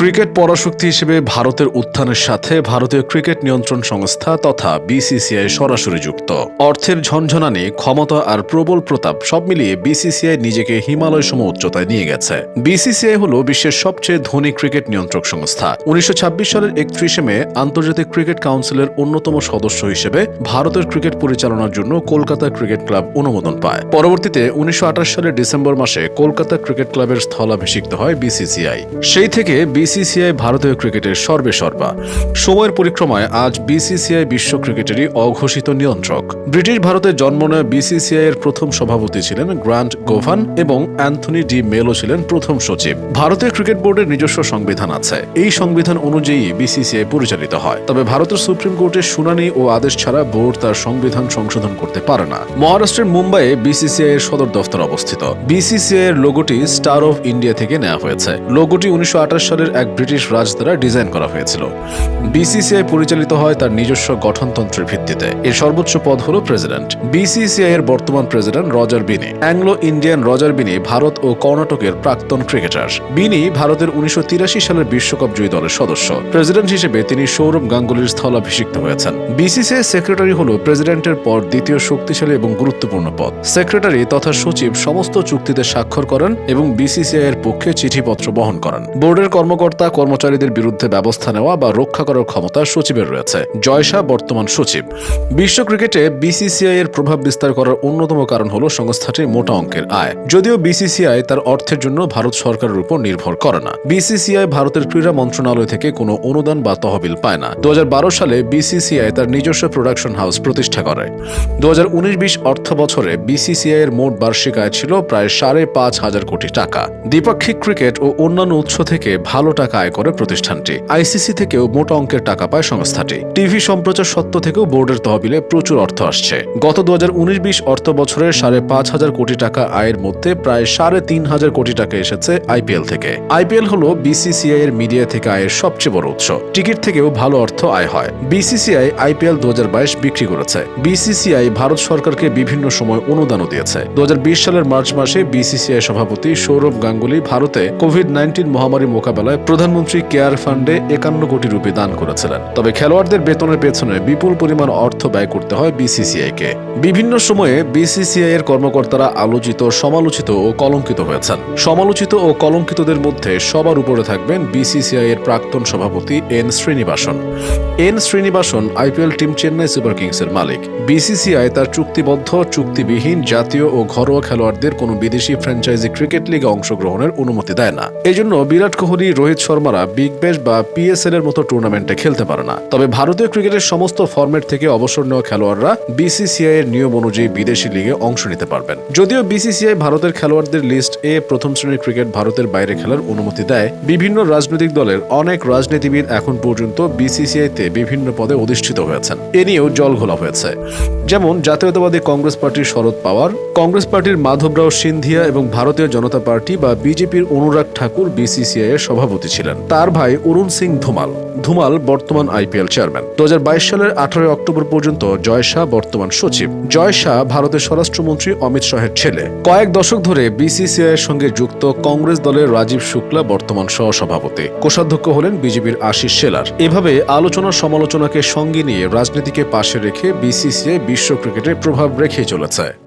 Cricket পরাশক্তি হিসেবে ভারতের উত্থানের সাথে ভারতীয় ক্রিকেট নিয়ন্ত্রণ সংস্থা তথা বিসিসিআই সরাসরি যুক্ত। অর্থের ঝনঝনানি ক্ষমতা আর প্রবল প্রতাপ সব মিলিয়ে বিসিসিআই নিজেকে হিমালয় সম উচ্চতায় নিয়ে গেছে। বিসিসিআই হল বিশ্বের সবচেয়ে ধনী ক্রিকেট নিয়ন্ত্রক সংস্থা। উনিশশো ছাব্বিশ সালের একত্রিশে মে আন্তর্জাতিক ক্রিকেট কাউন্সিলের অন্যতম সদস্য হিসেবে ভারতের ক্রিকেট পরিচালনার জন্য কলকাতা ক্রিকেট ক্লাব অনুমোদন পায়। পরবর্তীতে উনিশশো আঠাশ সালের ডিসেম্বর মাসে কলকাতা ক্রিকেট ক্লাবের স্থলাভিষিক্ত হয় বিসিসিআই সেই থেকে বিসিসিআই ভারতীয় ক্রিকেটের সর্বে সর্বা সময়ের পরিক্রমায় আজ বিসিসিআই বিশ্ব ক্রিকেটেরই অঘোষিত নিয়ন্ত্রক। ব্রিটিশ ভারতে জন্ম নেওয়া বিসিসিআই এর প্রথম সভাপতি ছিলেন গ্রান্ট গোভান এবং অ্যান্থনি ডি মেলো ছিলেন প্রথম সচিব। ভারতীয় ক্রিকেট বোর্ডের নিজস্ব সংবিধান আছে। এই সংবিধান অনুযায়ী বিসিসিআই পরিচালিত হয়। তবে ভারতের সুপ্রিম কোর্টের শুনানি ও আদেশ ছাড়া বোর্ড তার সংবিধান সংশোধন করতে পারে না। মহারাষ্ট্রের মুম্বাইয়ে বিসিসিআই এর সদর দফতর অবস্থিত। বিসিসিআই এর লোগোটি স্টার অফ ইন্ডিয়া থেকে নেওয়া হয়েছে। লোগোটি উনিশশো আঠাশ সালের এক ব্রিটিশ রাজ দ্বারা ডিজাইন করা হয়েছিল। বিসিসিআই পরিচালিত হয় তার নিজস্ব গঠনতন্ত্রের ভিত্তিতে। এর সর্বোচ্চ পদ হল প্রেসিডেন্ট। বিসিসিআই এর বর্তমান president Roger Binny. Anglo Indian Roger Binny Bharat ও কর্ণাটকের প্রাক্তন ক্রিকেটার। বিনি ভারতের উনিশশো সালের বিশ্বকাপ জয়ী দলের সদস্য। প্রেসিডেন্ট হিসেবে তিনি সৌরভ গাঙ্গুলির স্থলাভিষিক্ত হয়েছেন। বিসিসিআই সেক্রেটারি হল প্রেসিডেন্টের পর দ্বিতীয় শক্তিশালী এবং গুরুত্বপূর্ণ পদ। সেক্রেটারি তথা সচিব সমস্ত চুক্তিতে স্বাক্ষর করেন এবং বিসিসিআই এর পক্ষে চিঠিপত্র বহন করেন। বোর্ডের কর্মকর্তা কর্মচারীদের বিরুদ্ধে ব্যবস্থা নেওয়া বা রক্ষা করার ক্ষমতা সচিবের রয়েছে। জয়শা বর্তমান সচিব। বিশ্ব ক্রিকেটে বিসিসিআই এর প্রভাব বিস্তার করার অন্যতম কারণ হল সংস্থাটির মোটা অঙ্কের আয়। যদিও বিসিসিআই তার অর্থের জন্য ভারত সরকারের উপর নির্ভর করে না। বিসিসিআই ভারতের ক্রীড়া মন্ত্রণালয় থেকে কোনো অনুদান বা তহবিল পায় না। দু হাজার বারো সালে বিসিসিআই তার নিজস্ব প্রোডাকশন হাউস প্রতিষ্ঠা করে। দু হাজার উনিশ অর্থ বছরে বিসিসিআই এর মোট বার্ষিক আয় ছিল প্রায় সাড়ে পাঁচ হাজার কোটি টাকা। দ্বিপাক্ষিক ক্রিকেট ও অন্যান্য উৎস থেকে ভালো টাকা আয় করে প্রতিষ্ঠানটি। আইসিসি থেকেও মোটা অঙ্কের টাকা পায় সংস্থাটি। টিভি সম্প্রচার সত্ত্ব থেকেও বোর্ডের তহবিলে প্রচুর অর্থ আসছে। গত দু হাজার উনিশ বিশ অর্থ বছরের সাড়ে পাঁচ হাজার কোটি টাকা আয়ের মধ্যে প্রায় সাড়ে তিন হাজার কোটি টাকা এসেছে আইপিএল থেকে। আইপিএল হল বিসিসিআই এর মিডিয়া থেকে আয়ের সবচেয়ে বড় উৎস। টিকিট থেকেও ভালো অর্থ আয় হয়। বিসিসিআই আইপিএল দু হাজার বাইশ বিক্রি করেছে। বিসিসিআই ভারত সরকারকে বিভিন্ন সময় অনুদানও দিয়েছে। দু হাজার বিশ সালের মার্চ মাসে বিসিসিআই সভাপতি সৌরভ গাঙ্গুলি ভারতে কোভিড নাইন্টিন মহামারী মোকাবেলায় প্রধানমন্ত্রী কেয়ার ফান্ডে একান্ন কোটি রুপি দান করেছিলেন। তবে খেলোয়াড়দের বেতনের পেছনে বিপুল পরিমাণ অর্থ ব্যয় করতে হয় বিসিসিআই কে বিভিন্ন সময়ে বিসিসিআই এর কর্মকর্তারা আলোচিত, সমালোচিত ও কলঙ্কিত হয়েছেন। সমালোচিত ও কলঙ্কিতদের মধ্যে সবার উপরে থাকবেন বিসিসিআই এর প্রাক্তন সভাপতি N Srinivasan. N Srinivasan IPL team Chennai super কিংসের মালিক। বিসিসিআই তার চুক্তিবদ্ধ, চুক্তিবিহীন, জাতীয় ও ঘরোয়া খেলোয়াড়দের কোনো বিদেশি ফ্র্যাঞ্চাইজি ক্রিকেট লিগে অংশগ্রহণের অনুমতি দেয় না। এজন্য বিরাট কোহলি, রোহিত শর্মারা বিগ ব্যাশ বা পিএসএল এর মতো টুর্নামেন্টে খেলতে পারে না। তবে ভারতীয় ক্রিকেটের সমস্ত ফরম্যাট থেকে অবসর নেওয়া খেলোয়াড়রা বিসিসিআই এর নিয়ম অনুযায়ী বিদেশি লিগে অংশ নিতে পারবেন। যদিও বিসিসিআই ভারতের খেলোয়াড়দের লিস্ট এ প্রথম শ্রেণির ক্রিকেট ভারতের বাইরে খেলার অনুমতি দেয়, বিভিন্ন রাজনৈতিক দলের অনেক রাজনীতিবিদ এখন পর্যন্ত বিসিসিআই তে বিভিন্ন পদে অধিষ্ঠিত হয়েছেন। এ নিয়েও জল ঘোলা হয়েছে। যেমন জাতীয়তাবাদী কংগ্রেস পার্টির শরদ পাওয়ার, কংগ্রেস পার্টির মাধবরাও সিন্ধিয়া এবং ভারতীয় জনতা পার্টি বা বিজেপির অনুরাগ ঠাকুর বিসিসিআই এর সভাপতি ছিলেন। তার ভাই অরুণ সিং ধুমাল। ধুমাল বর্তমান আইপিএল চেয়ারম্যান। দু হাজার বাইশ সালের আঠারোই অক্টোবর পর্যন্ত জয় শাহ বর্তমান সচিব। জয় শাহ ভারতের স্বরাষ্ট্রমন্ত্রী অমিত শাহের ছেলে। কয়েক দশক ধরে বিসিসিআই এর সঙ্গে যুক্ত কংগ্রেস দলের রাজীব শুক্লা বর্তমান সহসভাপতি। কোষাধ্যক্ষ হলেন বিজেপির আশিস শেলার এভাবে আলোচনা সমালোচনাকে সঙ্গে নিয়ে রাজনীতিকে পাশে রেখে বিসিসিআই বিশ্ব ক্রিকেটে প্রভাব রেখে চলেছে।